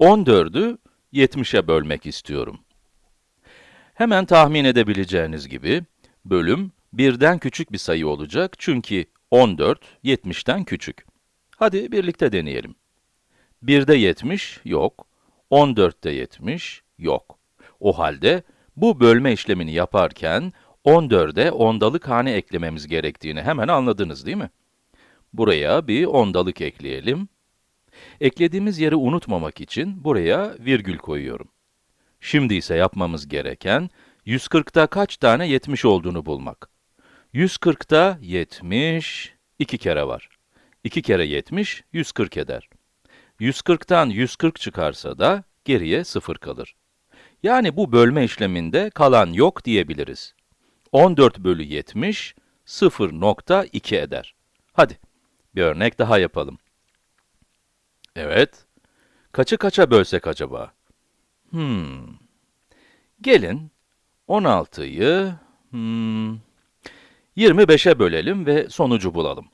14'ü 70'e bölmek istiyorum. Hemen tahmin edebileceğiniz gibi, bölüm birden küçük bir sayı olacak çünkü 14, 70'ten küçük. Hadi birlikte deneyelim. 1'de 70 yok, 14'te 70 yok. O halde bu bölme işlemini yaparken 14'e ondalık hane eklememiz gerektiğini hemen anladınız değil mi? Buraya bir ondalık ekleyelim. Eklediğimiz yeri unutmamak için buraya virgül koyuyorum. Şimdi ise yapmamız gereken 140'ta kaç tane 70 olduğunu bulmak. 140'ta 70 iki kere var. 2 kere 70 140 eder. 140'tan 140 çıkarsa da geriye 0 kalır. Yani bu bölme işleminde kalan yok diyebiliriz. 14 bölü 70 0.2 eder. Hadi bir örnek daha yapalım. Evet. Kaçı kaça bölsek acaba? Hmm. Gelin 16'yı hmm, 25'e bölelim ve sonucu bulalım.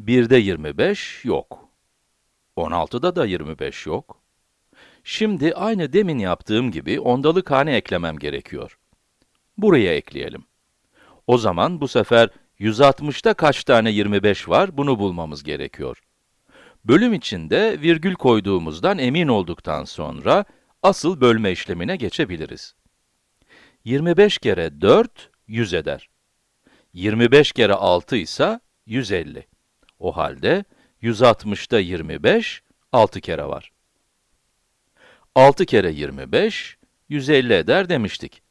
1'de 25 yok. 16'da da 25 yok. Şimdi aynı demin yaptığım gibi ondalık hane eklemem gerekiyor. Buraya ekleyelim. O zaman bu sefer 160'ta kaç tane 25 var bunu bulmamız gerekiyor. Bölüm içinde virgül koyduğumuzdan emin olduktan sonra asıl bölme işlemine geçebiliriz. 25 kere 4, 100 eder. 25 kere 6 ise 150. O halde 160'ta 25, 6 kere var. 6 kere 25, 150 eder demiştik.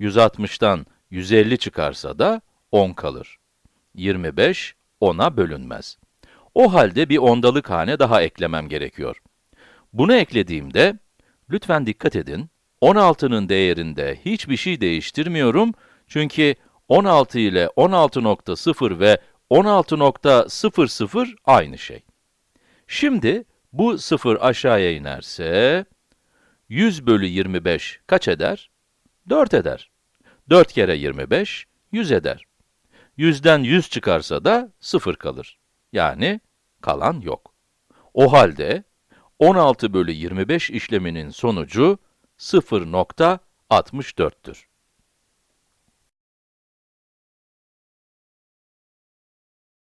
160'tan 150 çıkarsa da 10 kalır. 25, 10'a bölünmez. O halde bir ondalık hane daha eklemem gerekiyor. Bunu eklediğimde, lütfen dikkat edin, 16'nın değerinde hiçbir şey değiştirmiyorum, çünkü 16 ile 16.0 ve 16.00 aynı şey. Şimdi, bu 0 aşağıya inerse, 100 bölü 25 kaç eder? 4 eder. 4 kere 25, 100 eder. 100'den 100 çıkarsa da 0 kalır. Yani kalan yok. O halde 16 bölü 25 işleminin sonucu 0.64'tür.